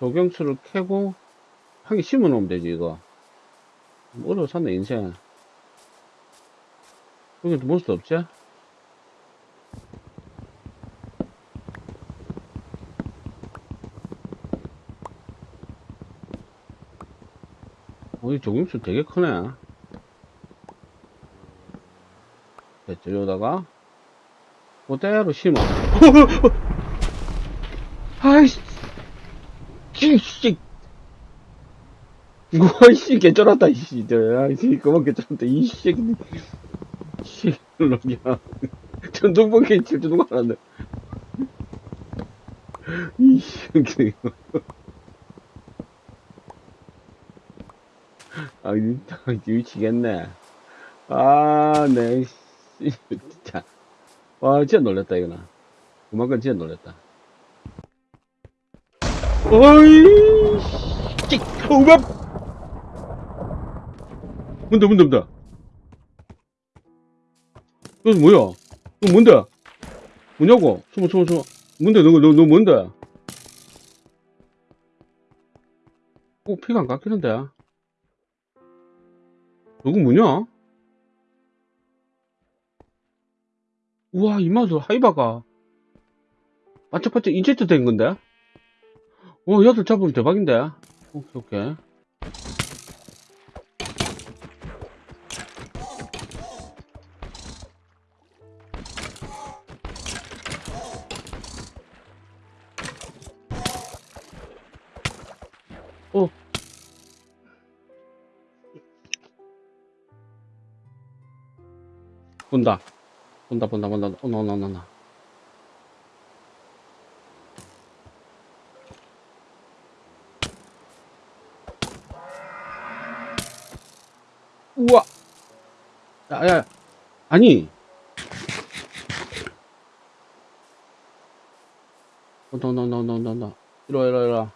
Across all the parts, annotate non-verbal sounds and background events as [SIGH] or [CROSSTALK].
조경수를 캐고 하기 심어 놓으면 되지 이거. 어려워 사네 인생. 여기도 몬스터 없지? 어, 이 조경수 되게 크네. 됐죠 여기다가. 그대로 심어. [LAUGHS] 아이씨. 이 씨. 뭐이씨 개쩔었다 이씨. 아이씨 그만 개쩔었다 이씨. 씨 놈이야 전동번 개 칠 줄 누가 알았네. 이씨 아 진짜 미치겠네. 아네 진짜. 와 진짜 놀랬다 이거는 그만큼 진짜 놀랬다 어이 씨. 오바 뭔데 뭔데 뭔데? 이거 뭐야? 이거 뭔데? 뭐냐고? 숨어 숨어 숨어. 뭔데? 너너 너, 너 뭔데? 어 피가 안 깎이는데? 이거 뭐냐? 우와 이마도 하이바가. 반짝반짝 인체트 된 건데 어 야들 잡으면 대박인데? 오케이 오케이 어. 본다. 본다 본다 본다. 어 나 나 나 나 우와 야 야 아니 너 너 너 너 너 너 이리와 이리와 이리와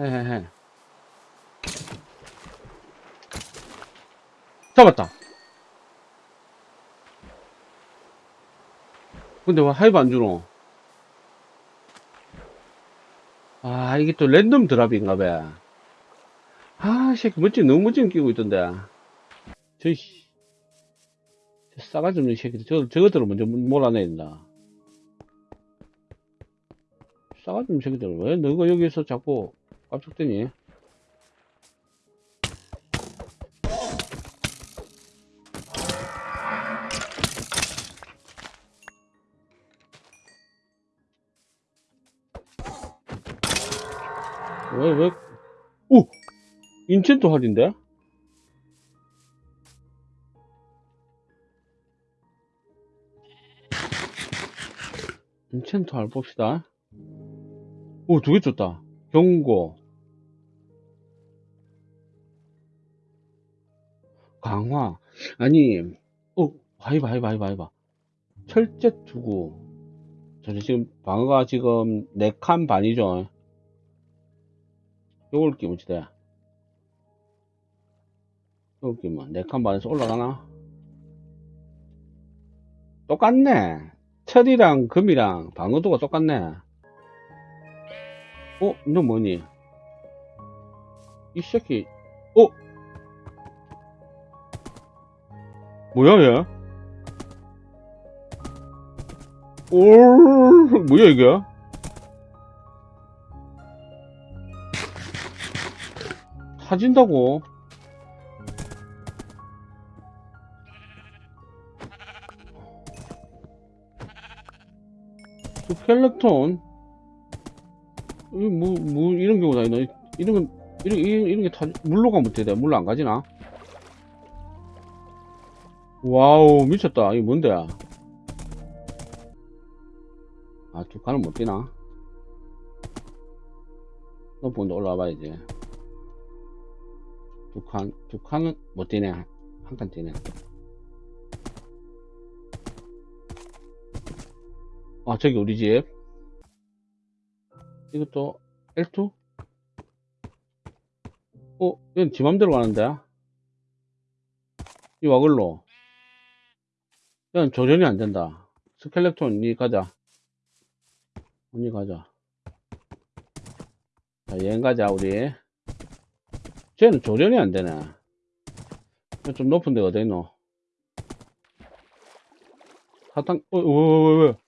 헤헤헤 잡았다 근데 왜 하이브 안 주노? 아, 이게 또 랜덤 드랍인가 봐. 아, 새끼 멋진, 너무 멋진 끼고 있던데. 저, 씨. 저 싸가지 없는 새끼들, 저, 저것들을 먼저 몰아내야 된다. 싸가지 없는 새끼들, 왜 너가 여기서 자꾸 깜짝대니? 왜, 왜, 오! 인챈트 할인데? 인챈트 할 봅시다. 오, 두 개 줬다. 경고. 강화. 아니, 어, 하이바, 하이바, 하이바, 하이바. 철제 투구. 저 지금 방어가 지금 4칸 반이죠. 요걸 끼면 지대. 요걸 끼면 4칸 반에서 올라가나? 똑같네. 철이랑 금이랑 방어도가 똑같네. 어? 너 뭐니? 이 새끼, 어? 뭐야, 얘? 오, 뭐야, 이게? 타진다고? 스켈레톤? 이 뭐, 뭐, 이런 경우다? 이런 건, 이런, 이런, 이런 게 타, 물로 가면 돼? 물로 안 가지나? 와우, 미쳤다. 이게 뭔데? 아, 두 칸은 못 뛰나? 너 본데 올라와 봐야지. 두 칸, 두 칸은 못 뛰네. 한 칸 뛰네. 아, 저기 우리 집. 이것도 L2? 어, 이건 지 맘대로 가는데? 이 와글로. 이건 조련이 안 된다. 스켈렉톤, 니 가자. 니 가자. 자, 여행 가자, 우리. 쟤는 조련이 안 되네. 좀 높은 데가 있노? 사탕, 어, 왜, 왜, 왜, 왜? 왜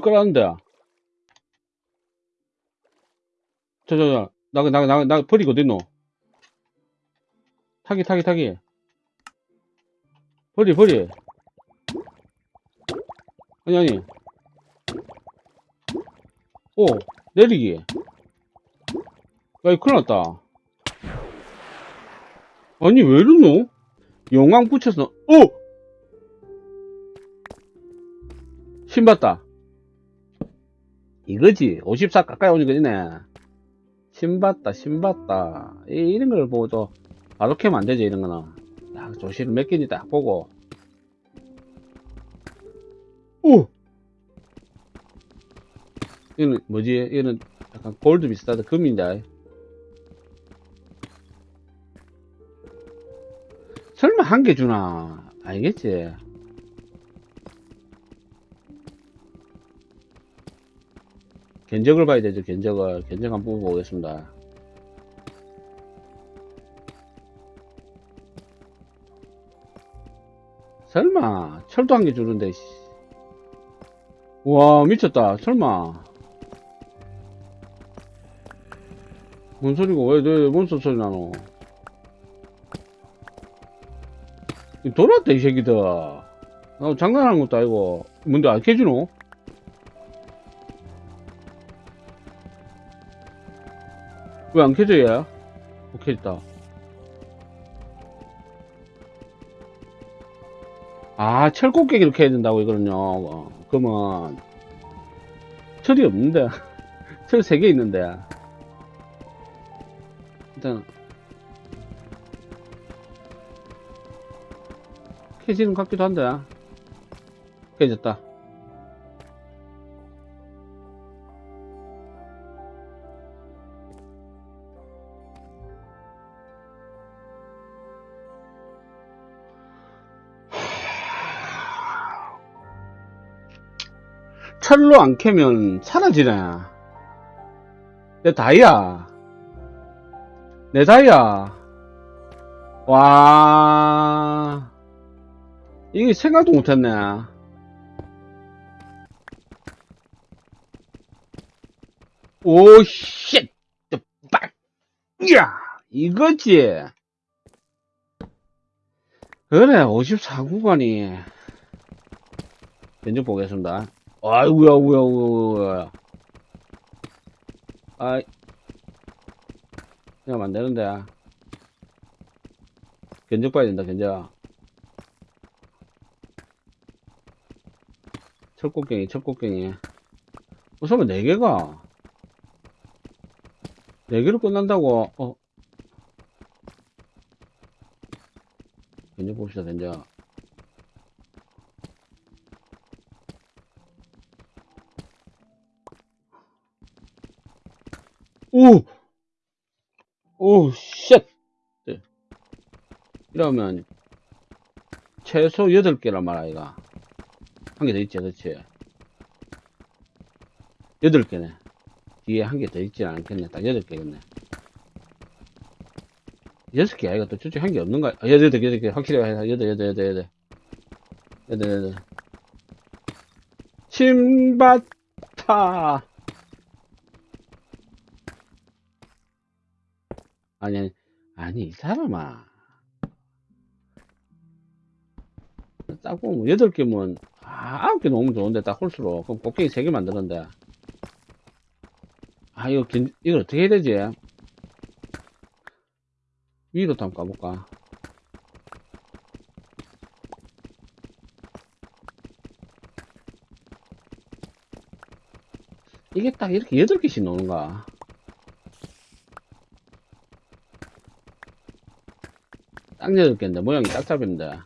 깔았는데? 저, 저, 저, 나, 나, 나, 나, 버리고 어딨노? 타기, 타기, 타기. 버리, 버리. 아니, 아니. 오, 내리기. 야, 이 큰일 났다. 아니, 왜 이러노? 용왕 붙여서, 오! 신봤다. 이거지. 54 가까이 오는 거지네. 신봤다, 신봤다. 이, 이런 걸 보고 또, 바로 캐면 안 되지, 이런 거는. 딱 조시를 몇 개인지 딱 보고. 오! 이거는 뭐지? 이거는 약간 골드 비슷하다. 금인데. 설마 한 개 주나? 알겠지? 견적을 봐야 되죠, 견적을. 견적 한번 보고 오겠습니다. 설마, 철도 한 개 주는데, 씨. 와, 미쳤다. 설마. 뭔 소리고, 왜, 왜, 뭔 소리 나노? 이 돌았다, 이 새끼들. 나 장난하는 것도 아니고. 뭔데, 안 캐주노? 왜 안 켜져, 얘? 오케이, 있다. 아, 철곡깨기 이렇게 해야 된다고, 이거는요. 어, 그러면, 철이 없는데. [LAUGHS] 철 3개 있는데. 일단, 캐지는 같기도 한데. 깨졌다. 철로 안 캐면 사라지네. 내 다이아. 내 다이아. 와. 이게 생각도 못했네. 오, 쉣! 빡! 야! 이거지! 그래, 54구간이. 견적 보겠습니다. 아이고야, 우야, 우야, 우야. 아이. 그냥 안 되는데. 견적 봐야 된다, 견적. 철곡갱이, 철곡갱이. 우선은 4개가. 4개로 끝난다고, 어. 견적 봅시다, 견적. 오! 오, shit! 네. 이러면, 최소 8개란 말 아이가. 한 개 더 있지, 그치? 8개네. 뒤에 한 개 더 있지 않겠네. 딱 8개겠네. 6개, 아이가 또 저쪽 한개 없는가? 아, 8개, 8개. 확실히, 8, 8, 8, 8, 8. 8, 8. 신바타! 아니, 아니, 이 사람아. 딱 보면, 여덟 개면, 아, 아홉 개 놓으면 좋은데, 딱 홀수로. 그럼 곡괭이 세 개 만드는데. 아, 이거, 견, 이걸 어떻게 해야 되지? 위로 한번 까볼까? 이게 딱 이렇게 여덟 개씩 노는가? 딱 개인데, 모양이 딱 잡힌데.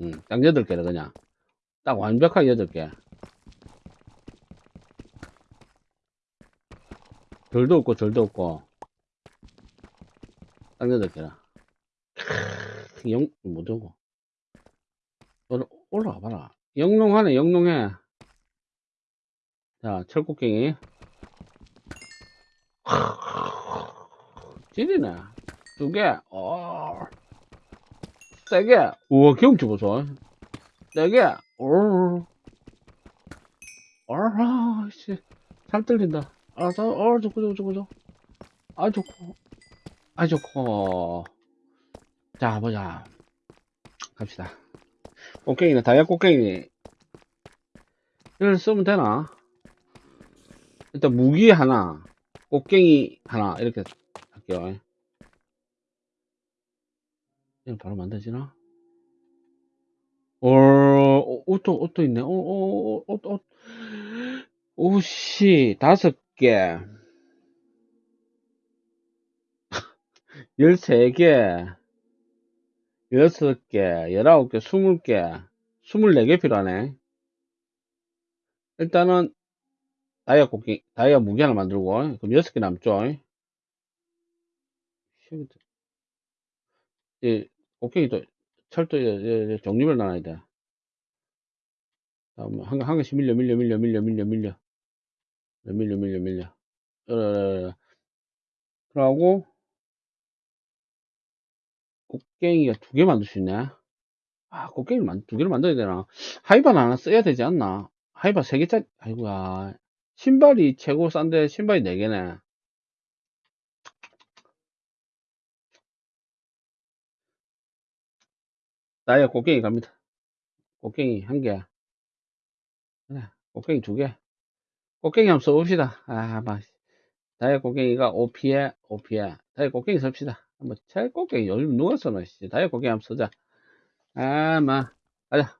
응, 딱 여덟 개다, 그냥. 딱 완벽하게 여덟 개. 별도 없고, 절도 없고. 딱 여덟 개라. 크, 영, 못 오고. 올라- 올라가 봐라. 영롱하네, 영롱해. 자, 철곡갱이. [LAUGHS] 찌리네. 두 개. 어. 세 개. 우와, 경치 보소. 네 개. 오. 어라, 씨. 잘 들린다. 알았어. 어, 좋고, 좋고, 좋고, 좋고. 아, 좋고. 아, 좋고. 자, 보자. 갑시다. 꽃갱이는 다이아 꽃갱이. 이걸 쓰면 되나? 일단 무기 하나, 꽃갱이 하나, 이렇게 할게요. 이거 바로 만들어지나? 어, 어, 옷도, 옷도 있네. 어, 어, 어, 옷, 옷. 옷이 다섯 개, [LAUGHS] 열세 개, 여섯 개, 열아홉 개, 스물 개, 스물네 개 필요하네. 일단은, 다이아 꽃갱이, 다이아 무기 하나 만들고, 그럼 여섯 개 남죠. 이, 꽃갱이도, 철도, 이- 이- 종류별 나눠야 돼. 다음, 한, 한 개씩 밀려, 밀려, 밀려, 밀려, 밀려, 밀려. 밀려, 밀려, 밀려. 어. 그러고, 꽃갱이가 두 개 만들 수 있네. 아, 만, 두 개를 만들어야 되나? 하이바는 하나 써야 되지 않나? 하이바 세 개짜리, 아이고야. 신발이 최고 싼데, 신발이 네 개네. 나야 꽃갱이 갑니다. 꽃갱이 한 개. 꽃갱이 두 개. 꽃갱이 한번 써봅시다. 아, 막. 다이아 꽃갱이가 OP에, OP에. 다이아 꽃갱이 씁시다. 한번, 제 꽃갱이 요즘 누가 써나, 씨. 다이아 꽃갱이 한번 쓰자. 아, 마. 가자.